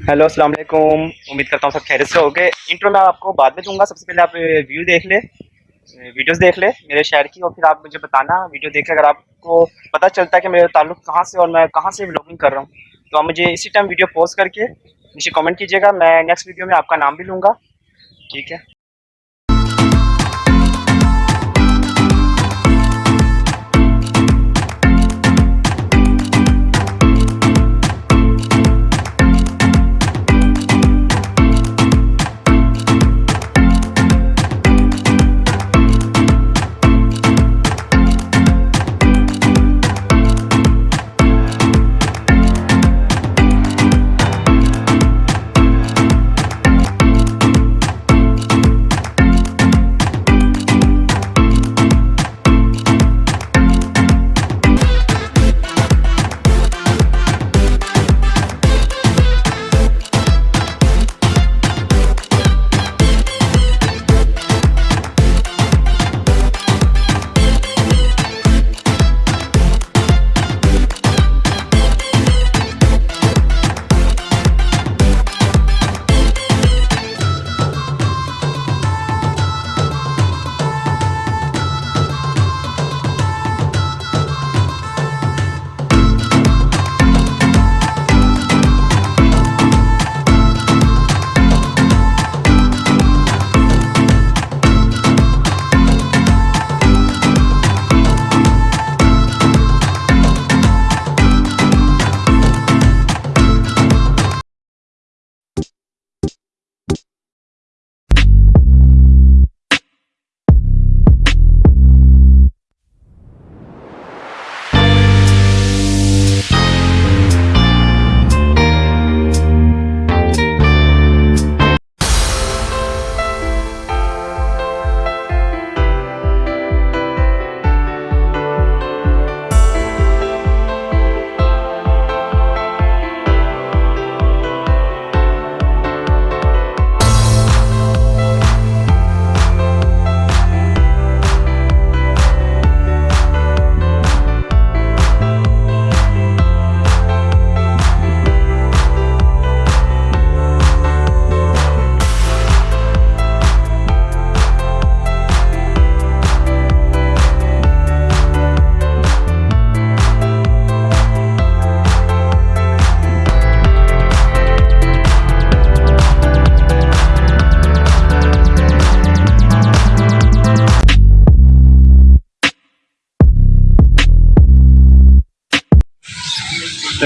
Hello अस्सलाम वालेकुम उम्मीद करता हूँ सब खैरियत से होगे। इंट्रो मैं आपको बाद में दूँगा। सबसे पहले आप व्यू देख ले वीडियोस देख ले मेरे शहर की, और फिर आप मुझे बताना वीडियो देख के अगर आपको पता चलता है कि मेरा ताल्लुक कहाँ से और मैं कहाँ से ब्लॉगिंग कर रहा हूँ। तो आप मुझे इसी टाइम वीडियो पोस्ट करके मुझे कमेंट कीजिएगा। मैं नेक्स्ट वीडियो में आपका नाम भी लूँगा। ठीक है?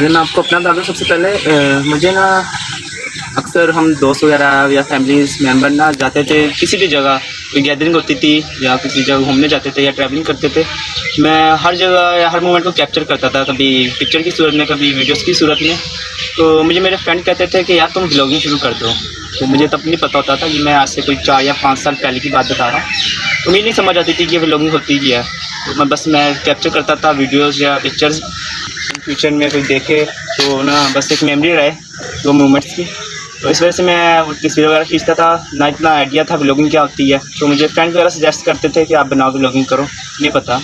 पहले मैं आपको अपना बता दूँ, सबसे पहले मुझे ना अक्सर हम दोस्त वगैरह या फैमिली मेंबर ना जाते थे किसी भी जगह, कोई गैदरिंग होती थी या किसी जगह घूमने जाते थे या ट्रैवलिंग करते थे। मैं हर जगह या हर मोमेंट को कैप्चर करता था, कभी पिक्चर की सूरत में, कभी वीडियोस की सूरत में। तो मुझे मेरे फ्रेंड कहते थे कि, यार, तुम ब्लॉगिंग शुरू कर दो। तो मुझे तब नहीं पता होता था कि मैं आज से कोई चार या पाँच साल पहले की बात बता रहा हूँ। तो मुझे नहीं समझ आती थी कि व्लॉगिंग होती क्या है। तो मैं बस, मैं कैप्चर करता था वीडियोज़ या पिक्चर्स फ्यूचर में कोई देखे तो ना बस एक मेमोरी रहे, दो मोमेंट्स की। तो इस वजह से मैं तस्वीर वगैरह खींचता था, ना इतना आइडिया था ब्लॉगिंग क्या होती है। तो मुझे फ्रेंड वगैरह सजेस्ट करते थे कि आप बनाओ ब्लॉगिंग करो, नहीं पता।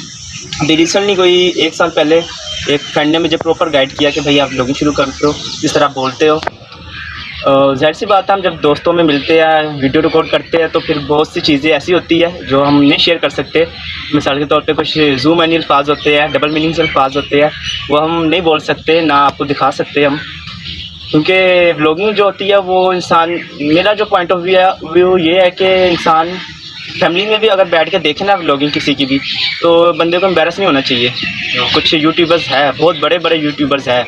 रिसेंटली कोई एक साल पहले एक फ्रेंड ने मुझे प्रॉपर गाइड किया कि भाई आप ब्लॉगिंग शुरू कर दो, जिस तरह आप बोलते हो। ज़ाहिर सी बात है, हम जब दोस्तों में मिलते हैं, वीडियो रिकॉर्ड करते हैं तो फिर बहुत सी चीज़ें ऐसी होती है जो हम नहीं शेयर कर सकते। मिसाल के तौर पे कुछ जूम एनी अल्फाज होते हैं डबल मीनिंग से अल्फाज होते हैं, वो हम नहीं बोल सकते, ना आपको दिखा सकते हम। क्योंकि व्लॉगिंग जो होती है, वो इंसान, मेरा जो पॉइंट ऑफ़ व्यू है व्यू ये है कि इंसान फैमिली में भी अगर बैठ के देखे ना व्लॉगिंग किसी की भी तो बंदे को एम्बेरस नहीं होना चाहिए। कुछ यूट्यूबर्स है, बहुत बड़े बड़े यूट्यूबर्स है।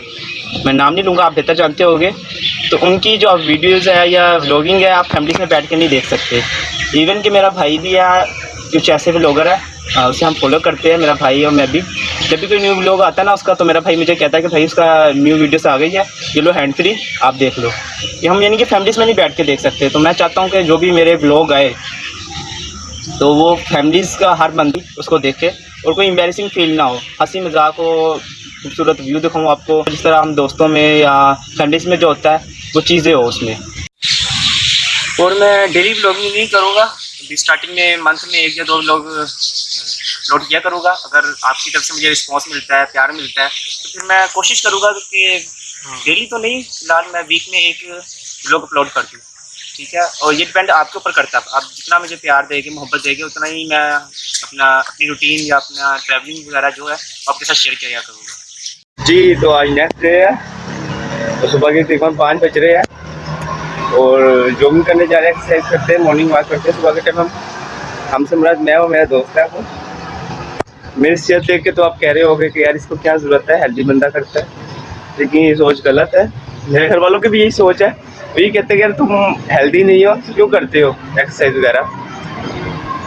मैं नाम नहीं लूँगा, आप बेहतर जानते होगे। तो उनकी जो आप वीडियोज़ है या व्लॉगिंग है आप फैमिली में बैठ के नहीं देख सकते। इवन कि मेरा भाई भी है कुछ ऐसे व्लॉगर है आ, उसे हम फॉलो करते हैं मेरा भाई और मैं भी। जब भी कोई न्यू व्लॉग आता है ना उसका तो मेरा भाई मुझे कहता है कि भाई उसका न्यू वीडियोस आ गई है ये लो हैंड फ्री आप देख लो। ये हम यानी कि फैमिलीज़ में नहीं बैठ के देख सकते। तो मैं चाहता हूँ कि जो भी मेरे व्लॉग आए तो वो फैमिलीज़ का हर बंदी उसको देखे और कोई एम्बेरसिंग फील ना हो। हँसी मज़ाक हो खूबसूरत व्यू दिखाऊँ आपको। जिस तरह हम दोस्तों में या फैमिलीज़ में जो होता है वो चीज़ें हो उसमें। और मैं डेली ब्लॉगिंग नहीं करूँगा। अभी स्टार्टिंग में मंथ में एक या दो लोग अपलोड किया करूँगा। अगर आपकी तरफ़ से मुझे रिस्पांस मिलता है प्यार मिलता है तो फिर मैं कोशिश करूँगा कि डेली तो नहीं फ़िलहाल मैं वीक में एक ब्लॉग अपलोड करती हूँ। ठीक है? और ये डिपेंड आपके ऊपर करता है। आप जितना मुझे प्यार देंगे मोहब्बत देंगे उतना ही मैं अपना अपनी रूटीन या अपना ट्रैवलिंग वगैरह जो है आपके साथ शेयर किया करूँगा। जी तो आज नेक्स्ट डे है। तो सुबह के तकरीबन पाँच बज रहे हैं। और जॉगिंग करने जा रहे हैं एक्सरसाइज करते हैं मॉर्निंग वॉक करते हैं, सुबह के टाइम हम, हमसे मुराद मैं और मेरा दोस्त है वो। मेरी सेहत देख के तो आप कह रहे होगे कि यार इसको क्या ज़रूरत है हेल्दी बंदा करता है। लेकिन ये सोच गलत है। मेरे घर वालों की भी यही सोच है। वो ये कहते हैं कि यार तुम हेल्दी नहीं हो, क्यों करते हो एक्सरसाइज वगैरह?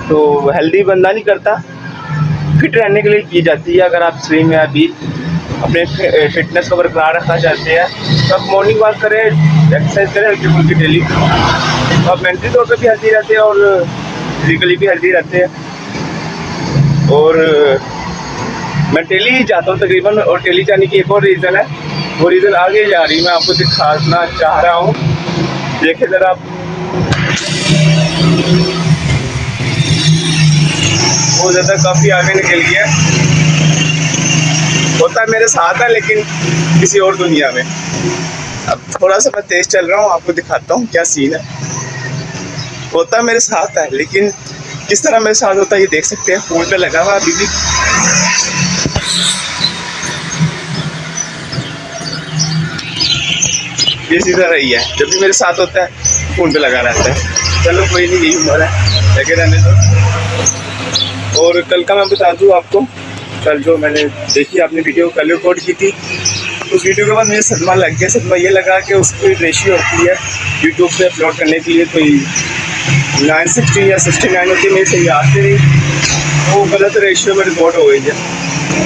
तो हेल्दी बंदा नहीं करता। फिट रहने के लिए की जाती है, अगर आप स्विम या भी अपने फिटनेस को बरकरार रखना चाहते हैं। तो आप मॉर्निंग वॉक करें एक्सरसाइज करें, हल्की फुल्की डेली तो आप मेंटली तौर पर भी हेल्दी रहते हैं और फिजिकली भी हेल्दी रहते हैं। और मैं डेली ही जाता हूँ तकरीबन और डेली जाने की एक और रीज़न है। वो रीज़न आगे जा रही मैं आपको दिखाना चाह रहा हूँ। देखिए ज़रा आप। वो ज़्यादा काफ़ी आगे निकल गया होता मेरे साथ है, लेकिन किसी और दुनिया में। अब थोड़ा सा मैं तेज़ चल रहा हूँ, आपको दिखाता हूँ क्या सीन है। होता मेरे साथ है, लेकिन किस तरह मेरे साथ होता है, ये देख सकते हैं। फ़ोन पे लगा हुआ अभी भी। ये सीधा रही है, जब भी मेरे साथ होता है फ़ोन पे लगा रहता है। चलो कोई नहीं, यही उम्र है, लगे रहने दो। और कल का मैं बता दूँ आपको कल जो मैंने देखी, आपने वीडियो कल रिकॉर्ड की थी। उस वीडियो के बाद मुझे सदमा लग गया। सदमा ये लगा कि उसकी रेशियो होती है यूट्यूब पे अपलोड करने के लिए कोई नाइन सिक्सटी या सिक्सटी नाइन होती है, मेरी सही से नहीं। वो गलत रेशियो में रिकॉर्ड हो गई है।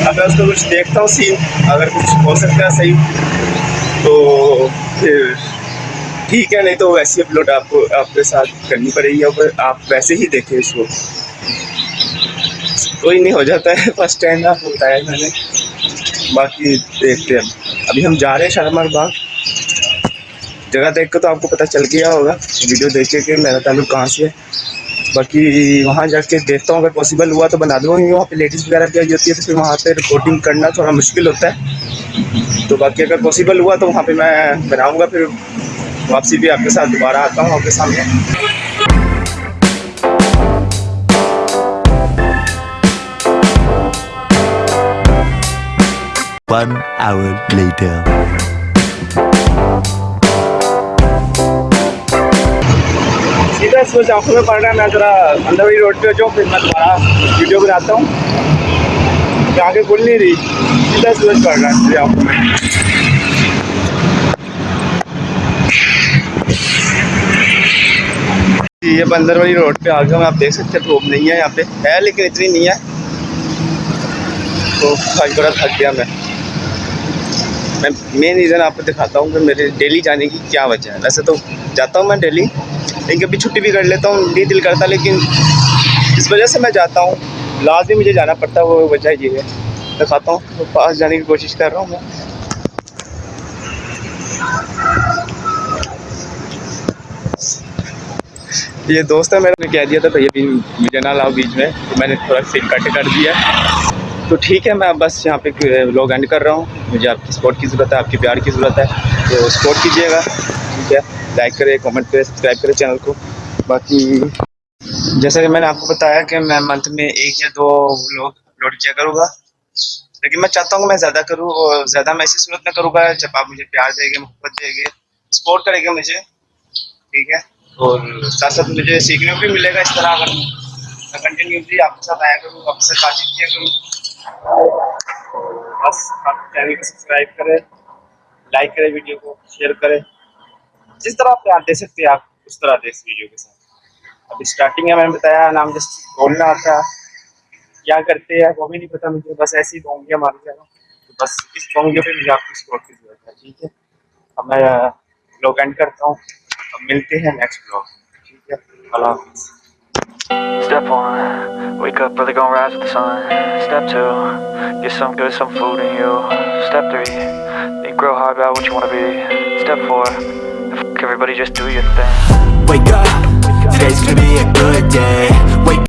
अब मैं उसको कुछ देखता हूँ सीन अगर कुछ हो सकता है सही तो फिर ठीक है, नहीं तो वैसी अपलोड आपको, आपके साथ करनी पड़ेगी। और आप वैसे ही देखें इसको। कोई नहीं, हो जाता है। फ़र्स्ट टाइम आप होता है मैंने। बाकी देखते हैं। अभी हम जा रहे हैं शालमार बाग। जगह देख कर तो आपको पता चल गया होगा। वीडियो देख के मेरा ताल्लुक कहाँ से है। बाकी वहाँ जाके देखता हूँ। अगर पॉसिबल हुआ तो बना दूँगा। वहाँ पे लेडीज़ वगैरह भी आई होती है तो फिर वहाँ पे रिपोर्टिंग करना थोड़ा मुश्किल होता है। तो बाकी अगर पॉसिबल हुआ तो वहाँ पे मैं बनाऊँगा। फिर वापसी भी आपके साथ दोबारा आता हूँ आपके सामने। One hour later. सीधा सोच आँखों में रहा मैं ज़रा रोड पे जाऊँ फिर मैं वीडियो बनाता हूँ। तो आगे खुल नहीं रही। सीधा रहा है में। ये रोड पे आ गया आप देख सकते हैं, धूप नहीं है यहाँ पे। है, लेकिन इतनी नहीं है। तो बड़ा थक गया मैं। मैं मेन रीज़न आपको दिखाता हूँ कि मेरे डेली जाने की क्या वजह है। वैसे तो जाता हूँ मैं डेली लेकिन कभी छुट्टी भी कर लेता हूँ नहीं दिल करता, लेकिन इस वजह से मैं जाता हूँ। लाजमी मुझे जाना पड़ता है, वो वजह ये है। दिखाता हूँ तो पास जाने की कोशिश कर रहा हूँ मैं। ये दोस्त है, मैंने कह दिया था, भैया भी मुझे ना लाओ, बीच में। तो मैंने थोड़ा सीन कट कर दिया। तो ठीक है, मैं बस यहाँ पे लॉग एंड कर रहा हूँ। मुझे आपकी सपोर्ट की ज़रूरत है, आपकी प्यार की ज़रूरत है तो सपोर्ट कीजिएगा, ठीक है? लाइक करें कमेंट करें सब्सक्राइब करें चैनल को। बाकी, जैसा कि मैंने आपको बताया कि मैं मंथ में एक या दो लोग अपलोड किया करूँगा। लेकिन मैं चाहता हूँ मैं ज़्यादा करूँ और ज़्यादा मैं इसी सूरत में करूँगा जब आप मुझे प्यार देंगे, मोहब्बत देंगे सपोर्ट करेंगे मुझे, ठीक है? और साथ साथ मुझे सीखने को भी मिलेगा इस तरह अगर मैं कंटिन्यूसली आपके साथ आया करूँ आपसे बातचीत किया करूँ। बस, आप चैनल को सब्सक्राइब करें लाइक करें वीडियो को शेयर करें। जिस तरह आप प्यार दे सकते हैं, आप उस तरह दे इस वीडियो के साथ। अभी स्टार्टिंग है, मैंने बताया, नाम जस्ट बोलना था क्या करते हैं वो भी नहीं पता, मुझे बस ऐसी बोंगे मारी जा रहा तो बस इस बोंगे पे मुझे आपकी सपोर्ट की ज़रूरत है, ठीक है? अब मैं ब्लॉग एंड करता हूँ। अब मिलते हैं नेक्स्ट ब्लॉग ठीक है? अल्लाह हाफिज़। Step one, wake up early, gonna rise with the sun. Step two, get some good, some food in you. Step three, think real hard about what you wanna be. Step four, everybody just do your thing. Wake up, today's gonna be a good day.